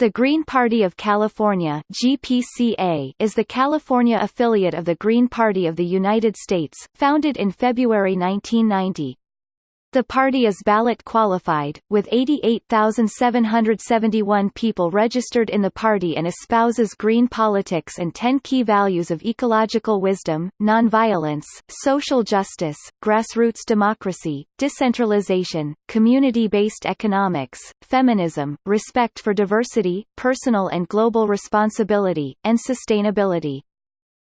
The Green Party of California GPCA is the California affiliate of the Green Party of the United States, founded in February 1990. The party is ballot qualified, with 88,771 people registered in the party and espouses green politics and 10 key values of ecological wisdom, nonviolence, social justice, grassroots democracy, decentralization, community-based economics, feminism, respect for diversity, personal and global responsibility, and sustainability.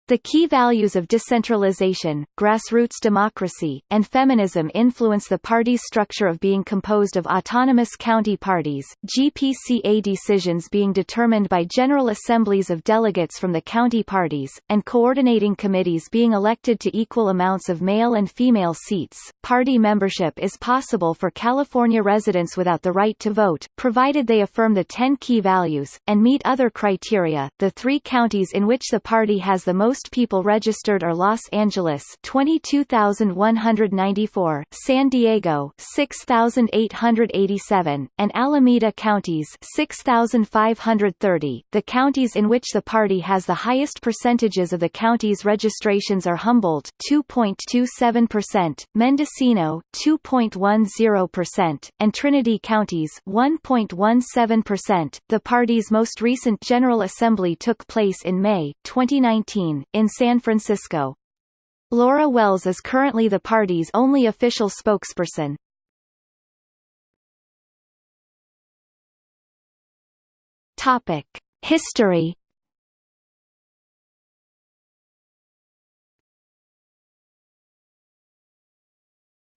The key values of decentralization, grassroots democracy, and feminism influence the party's structure of being composed of autonomous county parties, GPCA decisions being determined by general assemblies of delegates from the county parties, and coordinating committees being elected to equal amounts of male and female seats. Party membership is possible for California residents without the right to vote, provided they affirm the 10 key values, and meet other criteria. The three counties in which the party has the most most people registered are Los Angeles 22,194, San Diego 6,887, and Alameda counties 6,530. The counties in which the party has the highest percentages of the county's registrations are Humboldt 2.27%, Mendocino 2.10%, and Trinity counties 1.17%. The party's most recent General Assembly took place in May 2019, in San Francisco. Laura Wells is currently the party's only official spokesperson. Topic: History.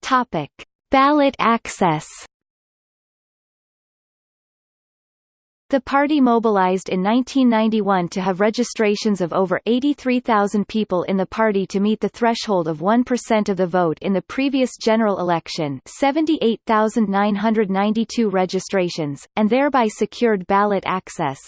Topic: Ballot access. The party mobilized in 1991 to have registrations of over 83,000 people in the party to meet the threshold of 1% of the vote in the previous general election 78,992 registrations, and thereby secured ballot access.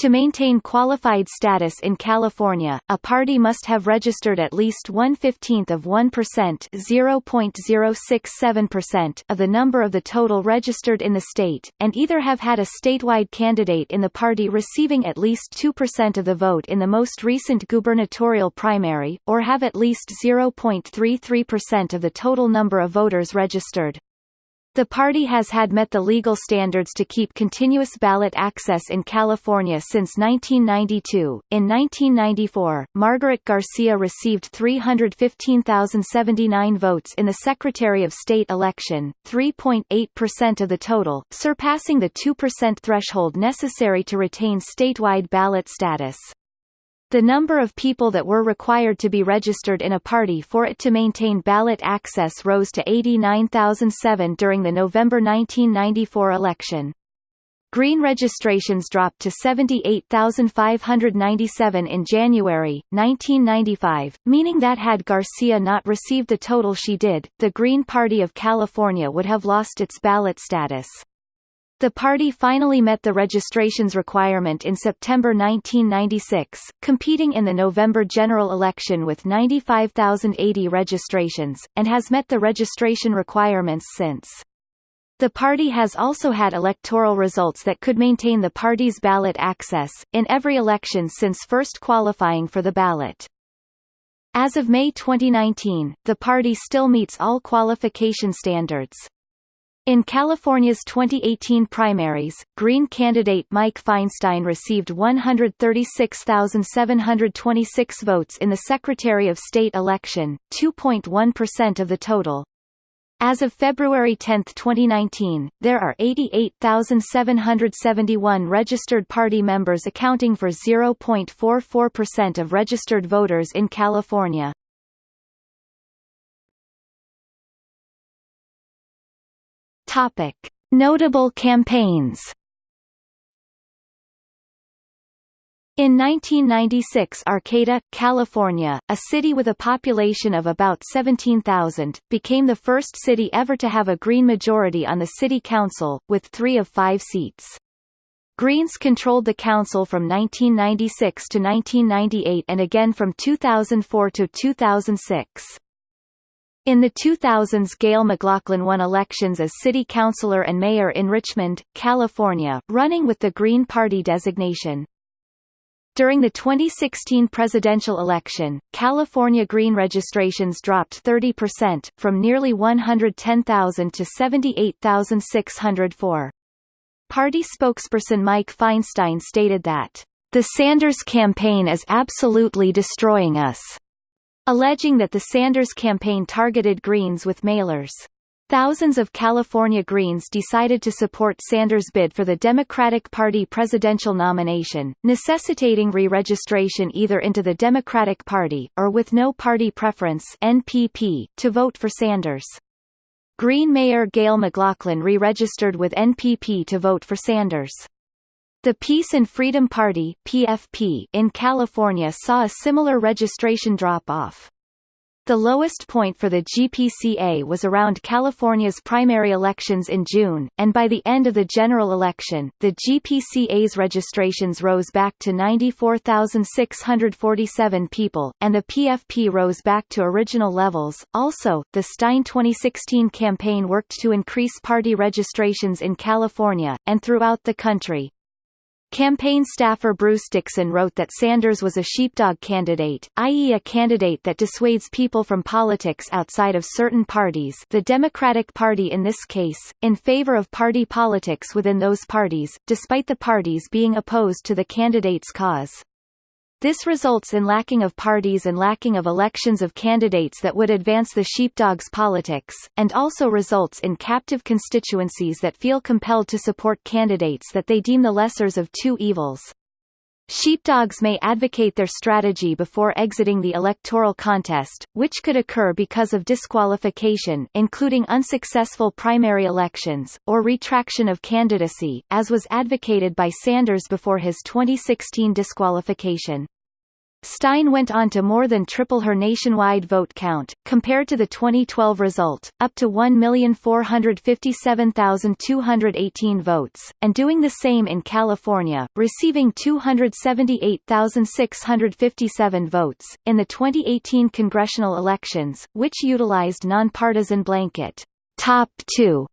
To maintain qualified status in California, a party must have registered at least one-fifteenth of 1% (0.067%) of the number of the total registered in the state, and either have had a statewide candidate in the party receiving at least 2% of the vote in the most recent gubernatorial primary, or have at least 0.33% of the total number of voters registered. The party has had met the legal standards to keep continuous ballot access in California since 1992. In 1994, Margaret Garcia received 315,079 votes in the Secretary of State election, 3.8% of the total, surpassing the 2% threshold necessary to retain statewide ballot status. The number of people that were required to be registered in a party for it to maintain ballot access rose to 89,007 during the November 1994 election. Green registrations dropped to 78,597 in January, 1995, meaning that had Garcia not received the total she did, the Green Party of California would have lost its ballot status. The party finally met the registrations requirement in September 1996, competing in the November general election with 95,080 registrations, and has met the registration requirements since. The party has also had electoral results that could maintain the party's ballot access, in every election since first qualifying for the ballot. As of May 2019, the party still meets all qualification standards. In California's 2018 primaries, Green candidate Mike Feinstein received 136,726 votes in the Secretary of State election, 2.1% of the total. As of February 10, 2019, there are 88,771 registered party members accounting for 0.44% of registered voters in California. Topic: Notable campaigns. In 1996 Arcata, California, a city with a population of about 17,000, became the first city ever to have a Green majority on the city council, with three of five seats. Greens controlled the council from 1996 to 1998 and again from 2004 to 2006. In the 2000s Gayle McLaughlin won elections as city councilor and mayor in Richmond, California, running with the Green Party designation. During the 2016 presidential election, California Green registrations dropped 30%, from nearly 110,000 to 78,604. Party spokesperson Mike Feinstein stated that, "...the Sanders campaign is absolutely destroying us," alleging that the Sanders campaign targeted Greens with mailers. Thousands of California Greens decided to support Sanders' bid for the Democratic Party presidential nomination, necessitating re-registration either into the Democratic Party, or with no party preference NPP, to vote for Sanders. Green Mayor Gayle McLaughlin re-registered with NPP to vote for Sanders. The Peace and Freedom Party PFP in California saw a similar registration drop-off. The lowest point for the GPCA was around California's primary elections in June, and by the end of the general election, the GPCA's registrations rose back to 94,647 people, and the PFP rose back to original levels. Also, the Stein 2016 campaign worked to increase party registrations in California, and throughout the country, Campaign staffer Bruce Dixon wrote that Sanders was a sheepdog candidate, i.e. a candidate that dissuades people from politics outside of certain parties the Democratic Party in this case, in favor of party politics within those parties, despite the parties being opposed to the candidate's cause. This results in lacking of parties and lacking of elections of candidates that would advance the sheepdog's politics, and also results in captive constituencies that feel compelled to support candidates that they deem the lessers of two evils. Sheepdogs may advocate their strategy before exiting the electoral contest, which could occur because of disqualification including unsuccessful primary elections, or retraction of candidacy, as was advocated by Sanders before his 2016 disqualification. Stein went on to more than triple her nationwide vote count, compared to the 2012 result, up to 1,457,218 votes, and doing the same in California, receiving 278,657 votes. In the 2018 congressional elections, which utilized nonpartisan blanket top two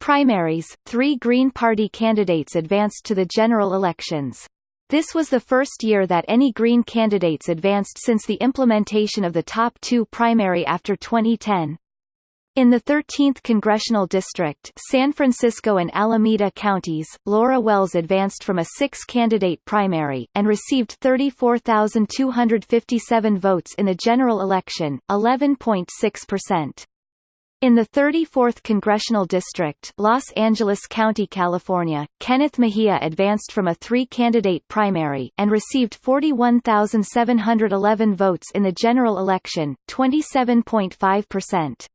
primaries, three Green Party candidates advanced to the general elections. This was the first year that any Green candidates advanced since the implementation of the top two primary after 2010. In the 13th congressional district San Francisco and Alameda counties, Laura Wells advanced from a six-candidate primary, and received 34,257 votes in the general election, 11.6%. In the 34th Congressional District Los Angeles County, California, Kenneth Mejia advanced from a three-candidate primary, and received 41,711 votes in the general election, 27.5%.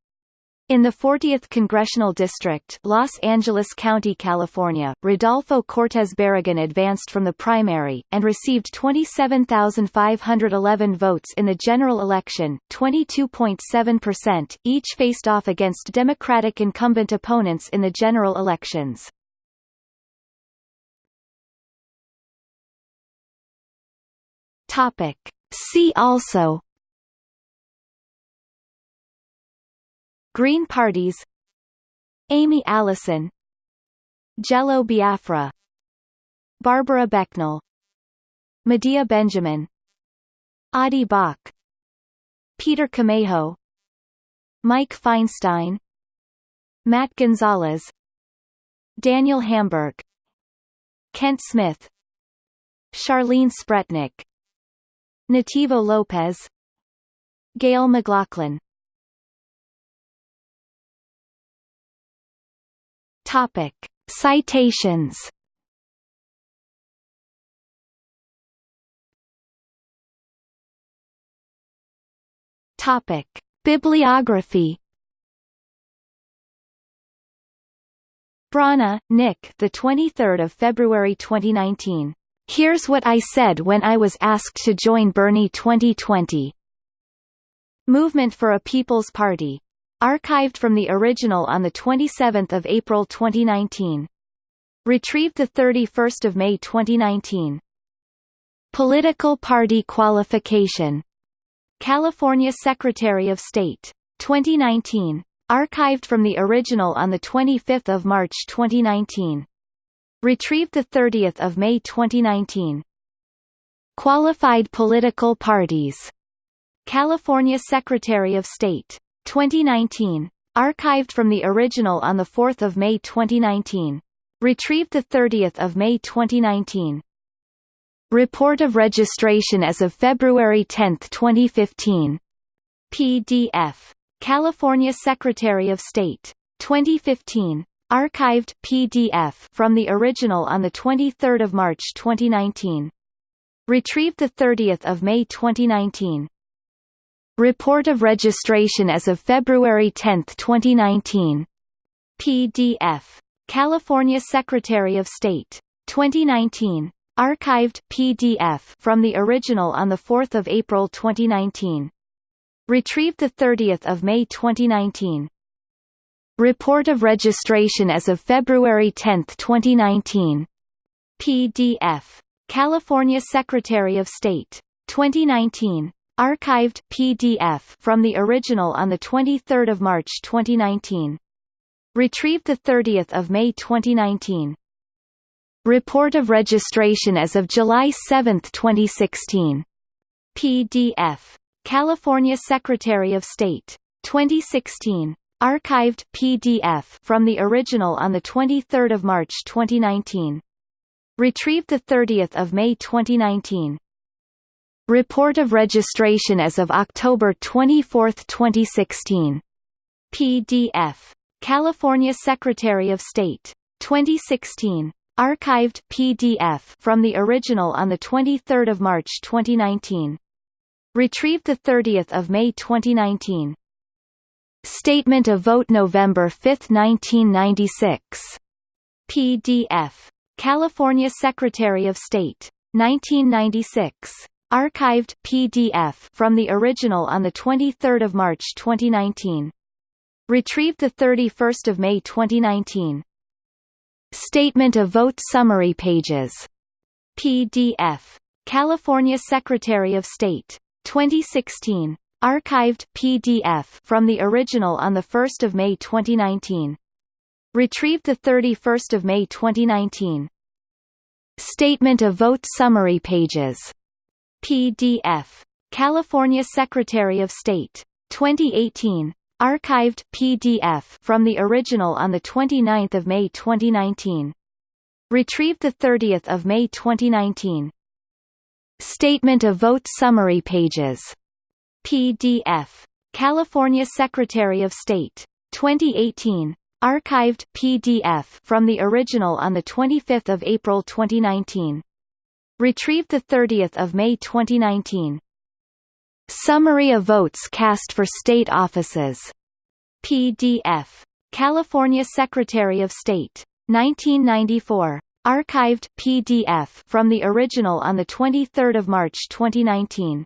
In the 40th Congressional District Los Angeles County, California, Rodolfo Cortez Barragan advanced from the primary, and received 27,511 votes in the general election, 22.7%, each faced off against Democratic incumbent opponents in the general elections. See also Green parties Amy Allison Jello Biafra Barbara Becnel Medea Benjamin Audie Bock Peter Camejo Mike Feinstein Matt Gonzalez Daniel Hamburg Kent Smith Charlene Spretnak Nativo Lopez Gayle McLaughlin Topic. Citations Topic. Bibliography Brana, Nick. The 23rd of February 2019. Here's what I said when I was asked to join Bernie 2020. Movement for a People's Party. Archived from the original on 27 April 2019. Retrieved 31 May 2019. Political party qualification. California Secretary of State 2019. Archived from the original on 25 March 2019. Retrieved 30 May 2019. Qualified political parties. California Secretary of State. 2019. Archived from the original on 4 May 2019. Retrieved 30 May 2019. Report of registration as of February 10, 2015. PDF. California Secretary of State. 2015. Archived PDF from the original on 23 March 2019. Retrieved 30 May 2019. Report of registration as of February 10, 2019. PDF. California Secretary of State. 2019. Archived PDF from the original on 4 April 2019. Retrieved 30 May 2019. Report of registration as of February 10, 2019. PDF. California Secretary of State. 2019. Archived PDF from the original on 23 March 2019. Retrieved 30 May 2019. Report of registration as of July 7, 2016. PDF. California Secretary of State. 2016. Archived PDF from the original on 23 March 2019. Retrieved 30 May 2019. Report of registration as of October 24, 2016. PDF. California Secretary of State. 2016. Archived PDF from the original on 23 March 2019. Retrieved 30 May 2019. Statement of Vote November 5, 1996. PDF. California Secretary of State. 1996. Archived PDF from the original on 23 March 2019. Retrieved 31 May 2019. Statement of Vote Summary Pages. PDF. California Secretary of State. 2016. Archived PDF from the original on 1 May 2019. Retrieved 31 May 2019. Statement of Vote Summary Pages. PDF. California Secretary of State. 2018. Archived PDF from the original on 29 May 2019. Retrieved 30 May 2019. Statement of Vote Summary Pages PDF. California Secretary of State. 2018. Archived PDF from the original on 25 April 2019. Retrieved 30 May 2019. Summary of votes cast for state offices. PDF. California Secretary of State. 1994. Archived PDF from the original on 23 March 2019.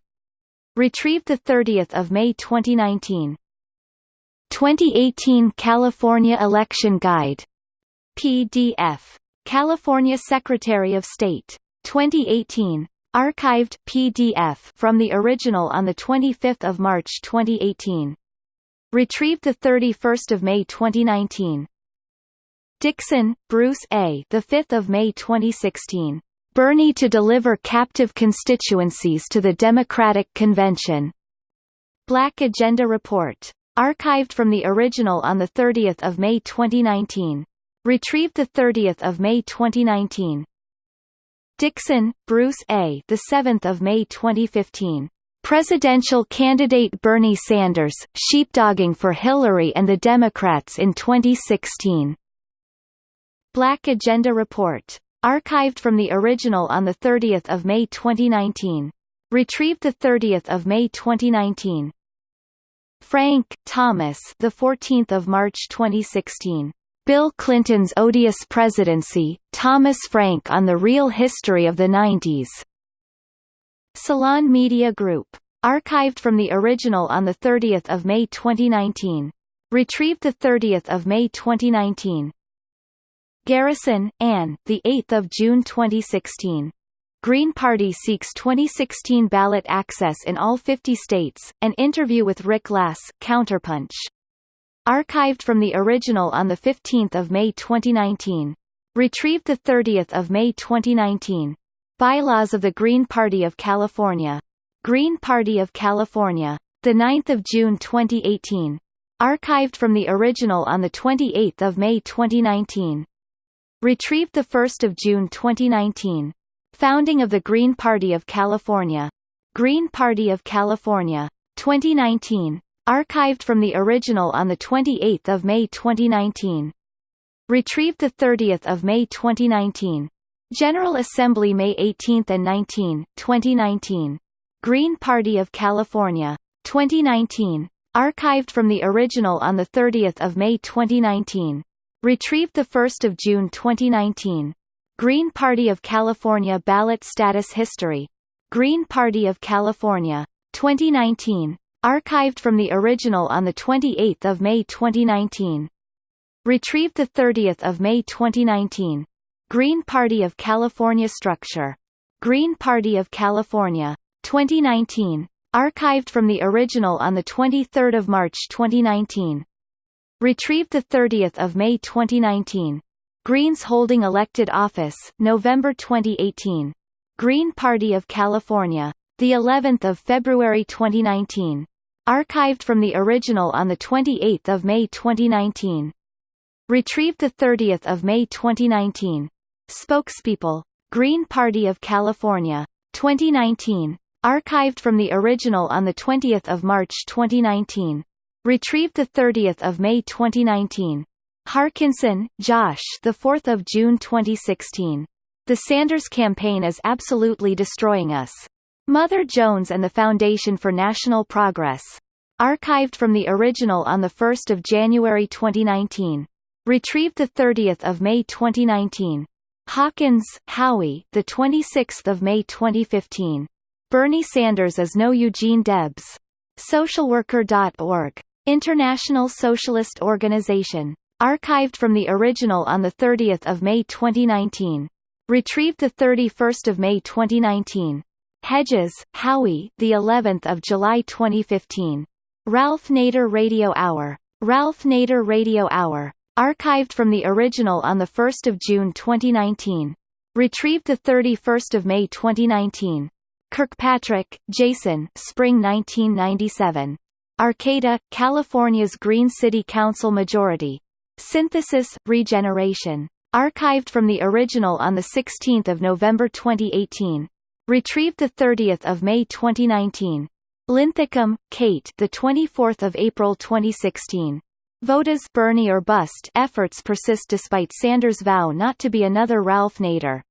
Retrieved 30 May 2019. 2018 California Election Guide. PDF. California Secretary of State. 2018. Archived PDF from the original on 25 March 2018. Retrieved 31 May 2019. Dixon, Bruce A. The 5th of May 2016. Bernie to deliver captive constituencies to the Democratic Convention. Black Agenda Report. Archived from the original on 30 May 2019. Retrieved 30 May 2019. Dixon, Bruce A. The 7th of May 2015. Presidential candidate Bernie Sanders, sheepdogging for Hillary and the Democrats in 2016. Black Agenda Report. Archived from the original on 30 May 2019. Retrieved 30 May 2019. Frank, Thomas the 14th of March 2016. Bill Clinton's Odious Presidency, Thomas Frank on the Real History of the 90s. Salon Media Group. Archived from the original on 30 May 2019. Retrieved 30 May 2019. Garrison, Anne, the 8th of June 2016. Green Party seeks 2016 ballot access in all 50 states. An interview with Rick Lass, Counterpunch. Archived from the original on 15 May 2019. Retrieved 30 May 2019. Bylaws of the Green Party of California. Green Party of California. 9 June 2018. Archived from the original on 28 May 2019. Retrieved 1 June 2019. Founding of the Green Party of California. Green Party of California. 2019. Archived from the original on 28 May 2019. Retrieved 30 May 2019. General Assembly May 18 and 19, 2019. Green Party of California. 2019. Archived from the original on 30 May 2019. Retrieved 1 June 2019. Green Party of California Ballot Status History. Green Party of California. 2019. Archived from the original on 28 May 2019. Retrieved 30 May 2019. Green Party of California Structure. Green Party of California. 2019. Archived from the original on 23 March 2019. Retrieved 30 May 2019. Greens holding elected office, November 2018. Green Party of California. The 11th of February 2019. Archived from the original on the 28th of May 2019. Retrieved the 30th of May 2019. Spokespeople. Green Party of California. 2019. Archived from the original on the 20th of March 2019. Retrieved the 30th of May 2019. Harkinson, Josh. The 4th of June 2016. The Sanders campaign is absolutely destroying us. Mother Jones and the Foundation for National Progress. Archived from the original on the 1st of January 2019. Retrieved the 30th of May 2019. Hawkins, Howie. The 26th of May 2015. Bernie Sanders is no Eugene Debs. Socialworker.org. International Socialist Organization. Archived from the original on 30 May 2019. Retrieved 31 May 2019. Hedges, Howie the 11th of July 2015. Ralph Nader Radio Hour. Ralph Nader Radio Hour. Archived from the original on 1 June 2019. Retrieved 31 May 2019. Kirkpatrick, Jason Spring 1997. Arcata, California's Green City Council Majority. Synthesis, Regeneration. Archived from the original on 16 November 2018. Retrieved 30 May 2019. Linthicum, Kate the 24th of April 2016. Voda's Bernie or bust efforts persist despite Sanders' vow not to be another Ralph Nader.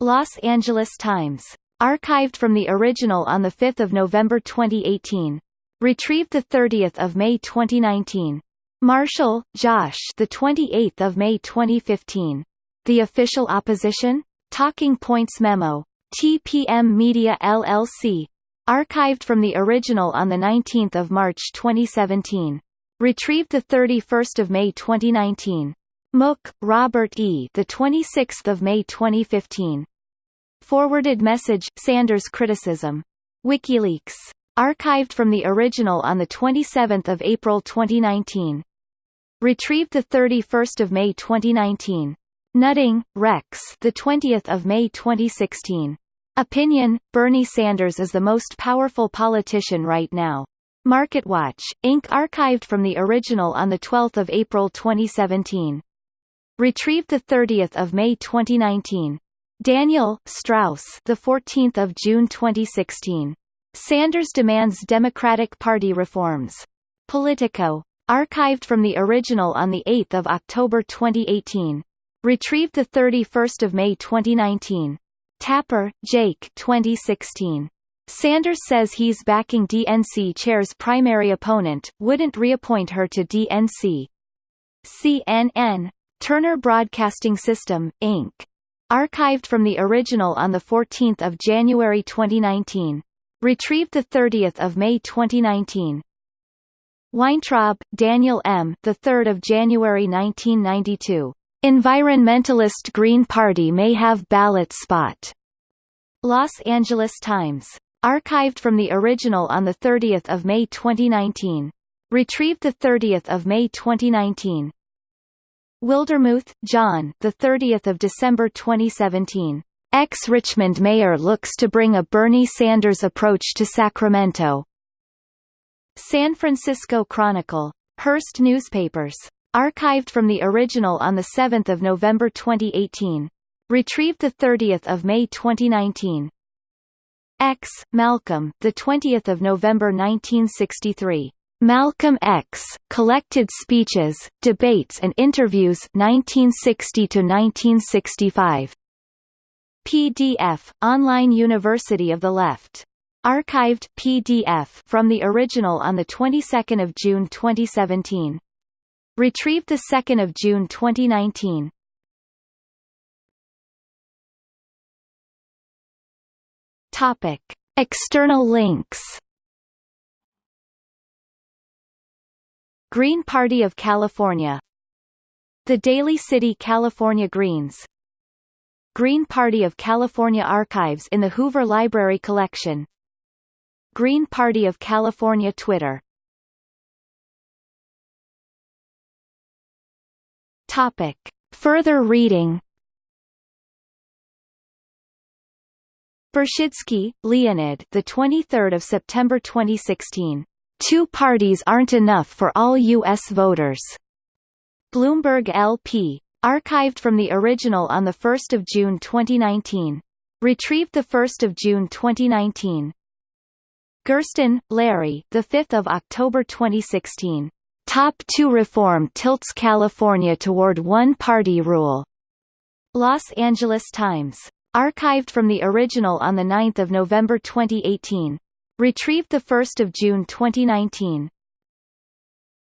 Los Angeles Times. Archived from the original on 5 November 2018. Retrieved 30 May 2019. Marshall, Josh. The 28th of May 2015. The official opposition. Talking Points memo. TPM Media LLC. Archived from the original on the 19th of March 2017. Retrieved the 31st of May 2019. Mook, Robert E. The 26th of May 2015. Forwarded message Sanders criticism. WikiLeaks. Archived from the original on 27 April 2019. Retrieved 31 May 2019. Nutting, Rex the 20th of May 2016. Opinion, Bernie Sanders is the most powerful politician right now. MarketWatch, Inc. archived from the original on 12 April 2017. Retrieved 30 May 2019. Daniel, Strauss the 14th of June 2016. Sanders demands Democratic Party reforms. Politico. Archived from the original on 8 October 2018. Retrieved 31 May 2019. Tapper, Jake 2016. Sanders says he's backing DNC chair's primary opponent, wouldn't reappoint her to DNC. CNN. Turner Broadcasting System, Inc. Archived from the original on 14 January 2019. Retrieved 30 May 2019. Weintraub, Daniel M. The 3rd of January 1992. Environmentalist Green Party may have ballot spot. Los Angeles Times. Archived from the original on 30 May 2019. Retrieved 30 May 2019. Wildermuth, John the 30th of December 2017. Ex-Richmond mayor looks to bring a Bernie Sanders approach to Sacramento. San Francisco Chronicle. Hearst Newspapers. Archived from the original on 7 November 2018. Retrieved 30 May 2019. X. Malcolm, the 20th of November 1963. Malcolm X, Collected Speeches, Debates and Interviews 1960 to 1965. PDF, Online University of the Left. Archived PDF from the original on the 22nd of June 2017. Retrieved the 2nd of June 2019. Topic: External links. Green Party of California. The Daly City California Greens. Green Party of California Archives in the Hoover Library Collection. Green Party of California Twitter Topic. Further reading Bershidsky, Leonid the 23rd of September 2016 Two parties aren't enough for all U.S. voters. Bloomberg LP. Archived from the original on 1 June 2019. Retrieved 1 June 2019. Gerston, Larry the 5th of October 2016. Top 2 reform tilts California toward one-party rule. Los Angeles Times. Archived from the original on 9 November 2018. Retrieved 1 June 2019.